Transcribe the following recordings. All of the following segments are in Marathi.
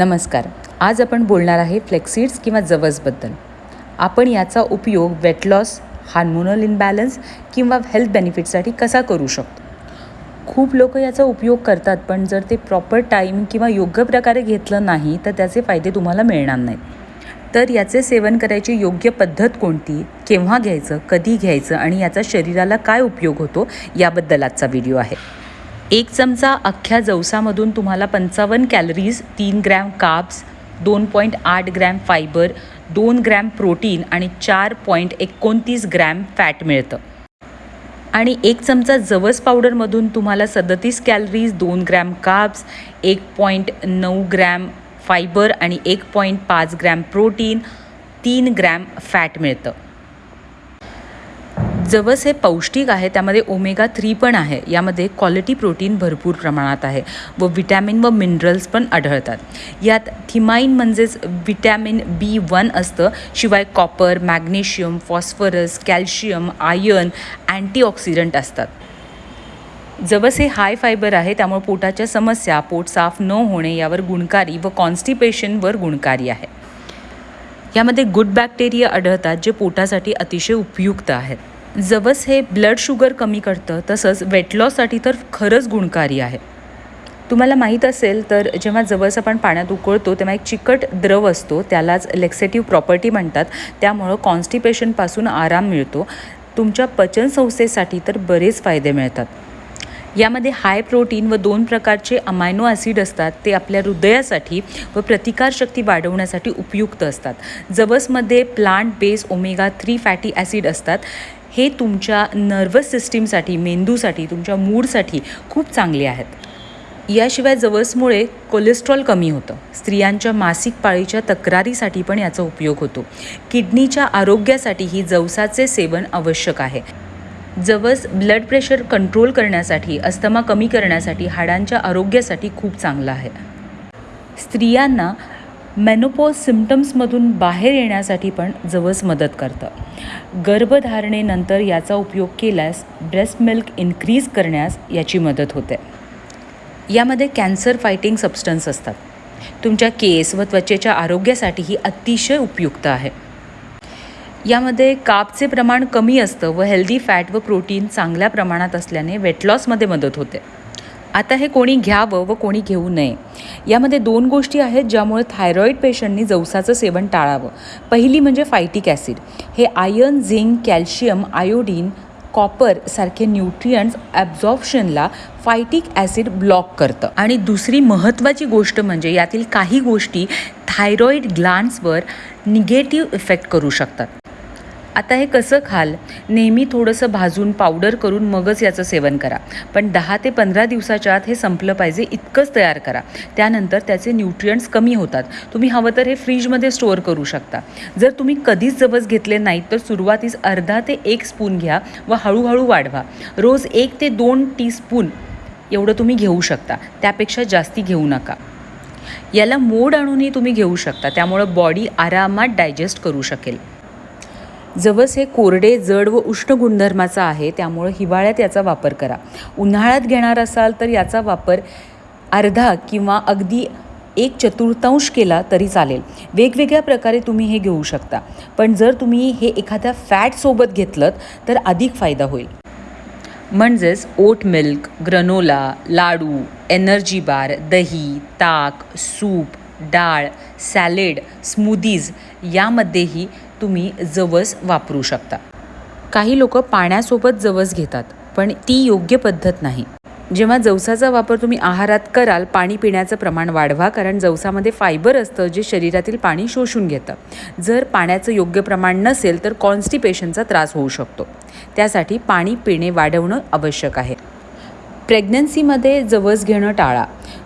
नमस्कार. आज आपण बोलणार आहे फ्लेक्सिड्स किंवा जवसबद्दल. आपण याचा उपयोग वेट लॉस हार्मोनल इनबॅलन्स किंवा हेल्थ बेनिफिटसाठी कसा करू शकतो? खूप लोक याचा उपयोग करतात पण जर ते प्रॉपर टाईम किंवा योग्य प्रकारे घेतलं नाही तर त्याचे फायदे तुम्हाला मिळणार नाहीत. तर याचे सेवन करायची योग्य पद्धत कोणती? केव्हा घ्यायचं? कधी घ्यायचं? आणि याचा शरीराला काय उपयोग होतो? याबद्दल आजचा व्हिडिओ आहे. एक चमचा अख्ख्या जवसामधून तुम्हाला पंचावन्न कॅलरीज तीन ग्रॅम काब्स दोन पॉईंट आठ ग्रॅम फायबर दोन ग्रॅम प्रोटीन आणि चार पॉईंट एकोणतीस ग्रॅम फॅट मिळतं. आणि एक चमचा जवस पावडरमधून तुम्हाला सदतीस कॅलरीज दोन ग्रॅम काब्स एक पॉईंट नऊ ग्रॅम फायबर आणि एक पॉईंट पाच ग्रॅम प्रोटीन तीन ग्रॅम फॅट मिळतं. जवस हे पौष्टिक आहे त्यामध्ये ओमेगा थ्री पण आहे. यामध्ये क्वालिटी प्रोटीन भरपूर प्रमाणात आहे व विटॅमिन व मिनरल्स पण आढळतात. यात थिमाईन म्हणजेच विटॅमिन बी वन असतं. शिवाय copper magnesium phosphorus calcium iron antioxidant असतात. जवस हे हाय फायबर आहे त्यामुळे पोटाच्या समस्या पोट साफ न होणे यावर गुणकारी व कॉन्स्टिपेशनवर गुणकारी आहे. यामध्ये गुड बॅक्टेरिया आढळतात जे पोटासाठी अतिशय उपयुक्त आहेत. जवस हे ब्लड शुगर कमी करतं तसंच वेट लॉससाठी तर खरंच गुणकारी आहे. तुम्हाला माहीत असेल तर जेव्हा जवस आपण पाण्यात उकळतो तेव्हा एक चिकट द्रव असतो त्यालाच लेक्सेटिव्ह प्रॉपर्टी म्हणतात. त्यामुळं कॉन्स्टिपेशनपासून आराम मिळतो. तुमच्या पचनसंस्थेसाठी तर बरेच फायदे मिळतात. यामध्ये हाय प्रोटीन व दोन प्रकारचे अमायनो ॲसिड असतात ते आपल्या हृदयासाठी व प्रतिकारशक्ती वाढवण्यासाठी उपयुक्त असतात. जवसमध्ये plant base omega three fatty acid असतात. हे तुमच्या नर्वस सिस्टीमसाठी मेंदूसाठी तुमच्या मूडसाठी खूप चांगले आहेत. याशिवाय जवसमुळे कोलेस्ट्रॉल कमी होतं. स्त्रियांच्या मासिक पाळीच्या तक्रारीसाठी पण याचा उपयोग होतो. किडनीच्या आरोग्यासाठीही जवसाचे सेवन आवश्यक आहे. जवस ब्लड प्रेशर कंट्रोल करण्यासाठी अस्थमा कमी करण्यासाठी हाडांच्या आरोग्यासाठी खूप चांगलं आहे. स्त्रियांना मेनोपॉज सिम्टम्समधून बाहेर येण्यासाठी पण जवस मदत करतं. गर्भधारणेनंतर याचा उपयोग केल्यास ब्रेस्ट मिल्क इन्क्रीज करण्यास याची मदत होते. यामध्ये कॅन्सर फायटिंग सबस्टन्स असतात. तुमच्या केस व त्वचेच्या आरोग्यासाठीही अतिशय उपयुक्त आहे. यामध्ये कापचे प्रमाण कमी असतं व हेल्दी फॅट व प्रोटीन चांगल्या प्रमाणात असल्याने वेट लॉसमध्ये मदत होते. आता हे कोणी घ्यावं व कोणी घेऊ नये. यामध्ये दोन गोष्टी आहेत ज्यामुळे थायरॉईड पेशंटनी जवसाचं सेवन टाळावं. पहिली म्हणजे फायटिक ॲसिड हे iron zinc calcium iodine copper सारखे न्यूट्रियंट्स ॲब्झॉर्प्शनला फायटिक ॲसिड ब्लॉक करतं. आणि दुसरी महत्त्वाची गोष्ट म्हणजे यातील काही गोष्टी थायरॉईड ग्लान्सवर निगेटिव्ह इफेक्ट करू शकतात. आता हे कसं खाल? नेहमी थोडंसं भाजून पावडर करून मगच याचं सेवन करा. पण दहा ते पंधरा दिवसाच्या आत हे संपलं पाहिजे इतकंच तयार करा. त्यानंतर त्याचे न्यूट्रियंट्स कमी होतात. तुम्ही हवं तर हे फ्रीजमध्ये स्टोअर करू शकता. जर तुम्ही कधीच जवस घेतले नाहीत तर सुरुवातीस अर्धा ते एक स्पून घ्या व हळूहळू वाढवा. रोज एक ते दोन टीस्पून एवढं तुम्ही घेऊ शकता. त्यापेक्षा जास्ती घेऊ नका. याला मोड आणूनही तुम्ही घेऊ शकता. त्यामुळं बॉडी आरामात डायजेस्ट करू शकेल. जवस हे कोरडे जड व उष्ण गुणधर्माचं आहे त्यामुळं हिवाळ्यात याचा वापर करा. उन्हाळ्यात घेणार असाल तर याचा वापर अर्धा किंवा अगदी एक चतुर्थांश केला तरी चालेल. वेगवेगळ्या प्रकारे तुम्ही हे घेऊ शकता. पण जर तुम्ही हे एखाद्या फॅटसोबत घेतलं तर अधिक फायदा होईल. म्हणजेच oat milk granola laddoo energy bar दही ताक सूप डाळ सॅलेड स्मूदीज यामध्येही तुम्ही जवस वापरू शकता. काही लोक पाण्यासोबत जवस घेतात पण ती योग्य पद्धत नाही. जेव्हा जवसाचा वापर तुम्ही आहारात कराल पाणी पिण्याचं प्रमाण वाढवा कारण जवसामध्ये फायबर असतं जे शरीरातील पाणी शोषून घेतं. जर पाण्याचं योग्य प्रमाण नसेल तर कॉन्स्टिपेशनचा त्रास होऊ शकतो. त्यासाठी पाणी पिणे वाढवणं आवश्यक आहे. प्रेग्नन्सीमध्ये जवस घेणं टाळा.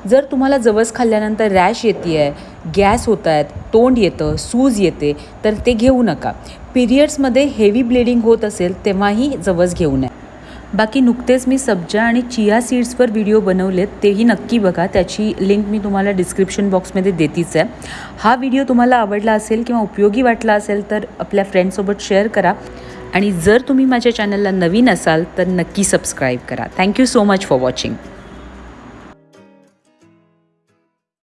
जर तुम्हाला जवस खाल्ल्यानंतर रॅश येते आहे गॅस होत आहेत तोंड येतं सूज येते तर ते घेऊ नका. पिरियड्समध्ये हेवी ब्लिडिंग होत असेल तेव्हाही जवस घेऊ नये. बाकी नुकतेच मी सब्जा आणि चिया सीड्सवर व्हिडिओ बनवलेत तेही नक्की बघा. त्याची लिंक मी तुम्हाला डिस्क्रिप्शन बॉक्समध्ये देतीच आहे. हा व्हिडिओ तुम्हाला आवडला असेल किंवा उपयोगी वाटला असेल तर आपल्या फ्रेंडसोबत शेअर करा. आणि जर तुम्ही माझ्या चॅनलला नवीन असाल तर नक्की सबस्क्राईब करा. Thank you so much for watching